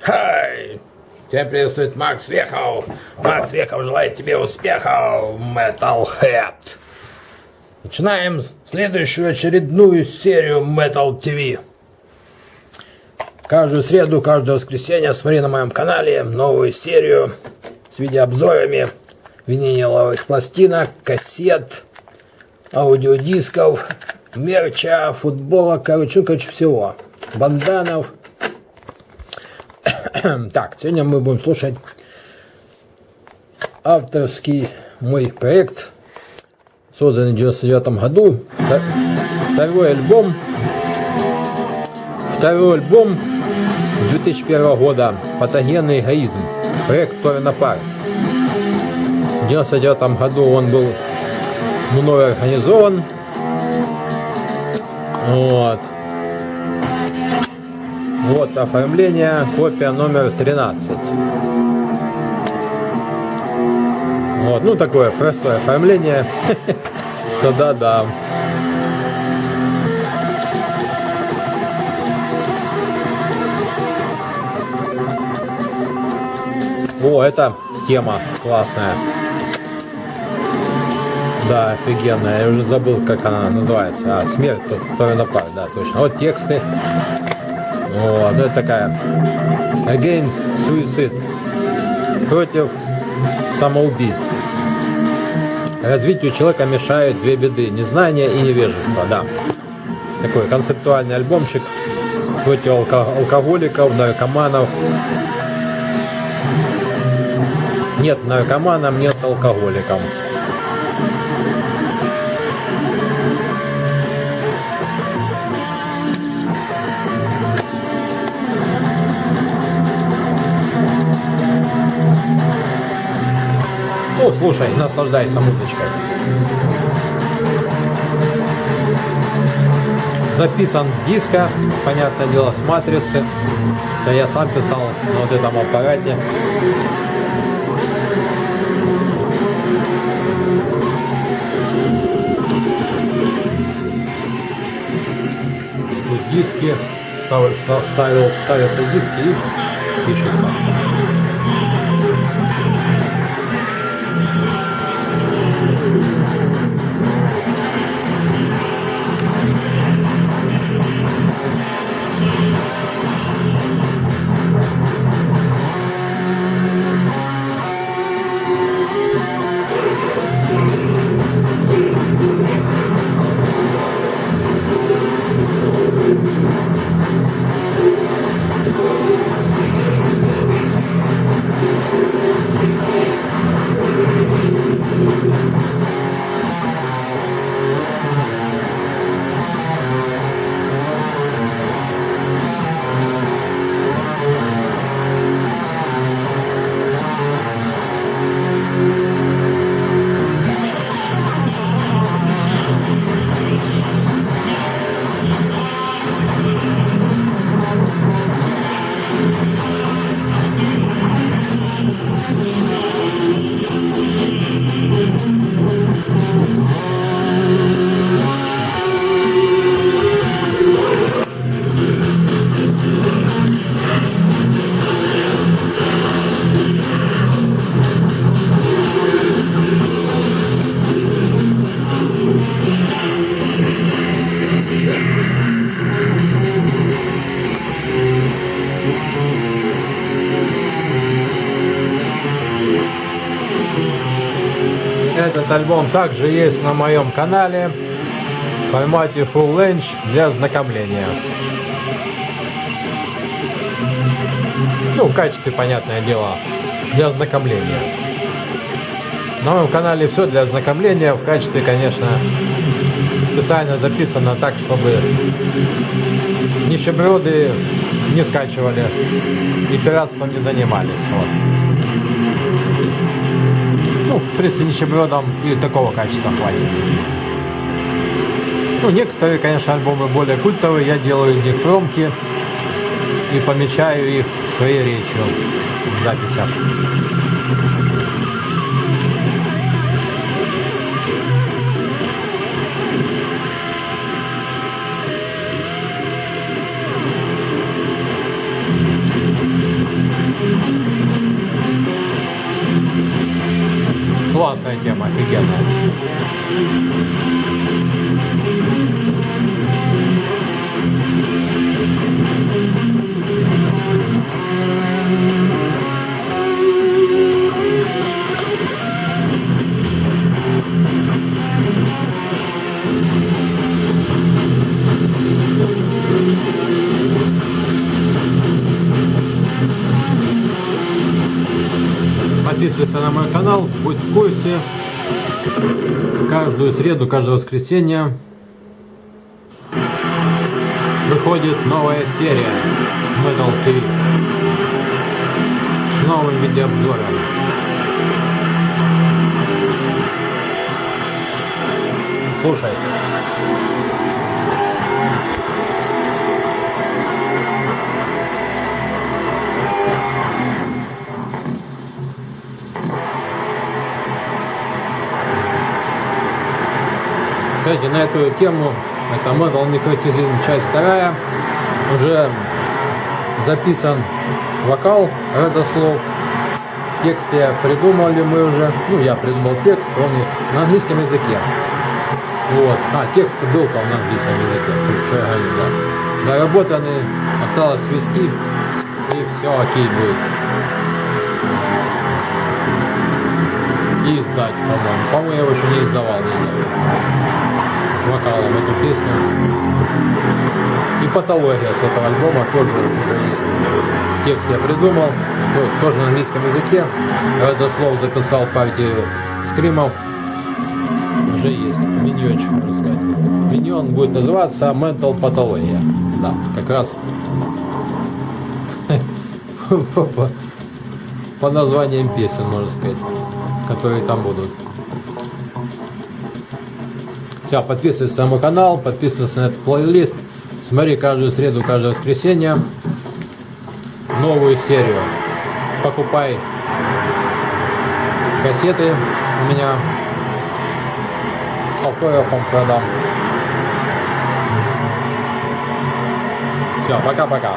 Хай! Тебя приветствует Макс Вехов. Макс Вехов желает тебе успехов, Metalhead. Начинаем следующую очередную серию Metal TV. Каждую среду, каждое воскресенье смотри на моем канале новую серию с видеообзорами виниловых пластинок, кассет, аудиодисков, мерча, футбола, короче, короче всего. Банданов. так, сегодня мы будем слушать авторский мой проект, созданный в 99 году. Второй альбом. Второй альбом 2001 года «Патогенный эгоизм». Проект Торна Парк. В 99 году он был мной организован. Вот. Вот оформление, копия номер 13. Вот, ну такое простое оформление. Тогда да. О, это тема классная. Да, офигенная. Я уже забыл, как она называется. А, смерть, который напал, да, точно. Вот тексты. Вот, ну это такая. Against suicide. Против самоубийств. Развитию человека мешают две беды. Незнание и невежество, да. Такой концептуальный альбомчик против алко алкоголиков, наркоманов. Нет наркоманам, нет алкоголикам. Слушай, наслаждайся музычкой. Записан с диска, понятное дело, с матрицы. Да я сам писал на вот этом аппарате. Тут диски, ставил, ставил, ставятся диски и пишется. Этот альбом также есть на моем канале в формате Full Length для ознакомления. Ну, в качестве, понятное дело, для ознакомления. На моем канале все для ознакомления. В качестве, конечно, специально записано так, чтобы нищеброды не скачивали и пиратством не занимались. Вот. Ну, в принципе, нищебродам и такого качества хватит. Ну, некоторые, конечно, альбомы более культовые, я делаю из них промки и помечаю их своей речью в записях. 最近はまあフィギュアも。Подписывайся на мой канал, будь в курсе. Каждую среду, каждое воскресенье выходит новая серия Metal TV с новым видеообзором. Слушай. Кстати, на эту тему, это Metal Necrotism, часть вторая, уже записан вокал родослов. Текст я придумали мы уже, ну я придумал текст, он их на английском языке. Вот. А, текст был там на английском языке, что я говорю, да. Доработаны, осталось свести, и все окей будет. И издать, по-моему. По-моему, я его еще не издавал никогда вокалом эту песню. И патология с этого альбома тоже уже есть. Текст я придумал, тоже на английском языке. Это слово записал партию скримов. Уже есть миньончик, можно сказать. Миньон будет называться Mental Pathologia. Да, как раз по названиям песен, можно сказать, которые там будут. Все, подписывайся на мой канал, подписывайся на этот плейлист. Смотри каждую среду, каждое воскресенье новую серию. Покупай кассеты у меня с автографом продам. Все, пока-пока.